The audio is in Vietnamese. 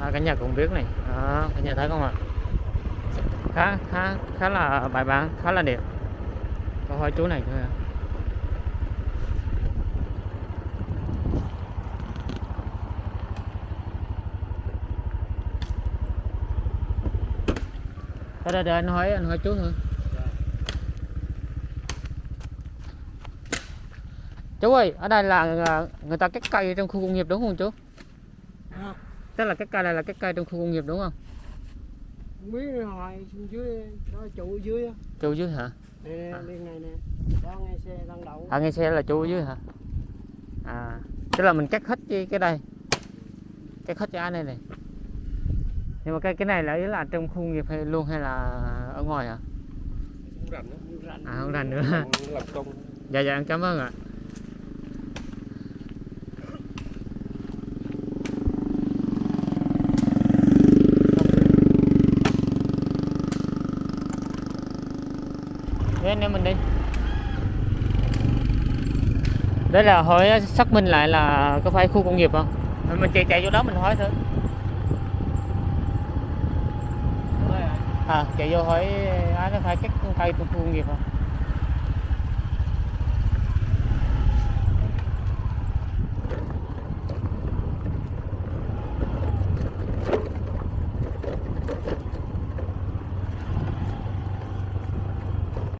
à, cả nhà cũng biết này. À, cả nhà thấy không ạ? Khá khá khá là bài bản khá là đẹp. Có hỏi chú này thôi à. Đây, đây, đây, anh hỏi anh hỏi chú thôi. Chú ơi ở đây là người ta cắt cây trong khu công nghiệp đúng không chú? Không tức là cái cây này là cái cây trong khu công nghiệp đúng không? Không biết hồi xuống dưới đó trụ dưới chú dưới hả? Nè nè, À. đi này nè. Đó ngay xe đang đậu. À ngay xe là chú dưới hả? À tức là mình cắt hết cái cái đây. Cắt hết cái này này. Nhưng mà cái cái này là ý là trong khu công nghiệp hay luôn hay là ở ngoài hả? Không rành rành. À không rành nữa. Làm công. Dạ dạ em cảm ơn ạ với anh em mình đi. Đấy là hỏi xác minh lại là có phải khu công nghiệp không? Mình chạy chạy vô đó mình hỏi thôi À chạy vô hỏi à, ai có phải cách cây khu công nghiệp không?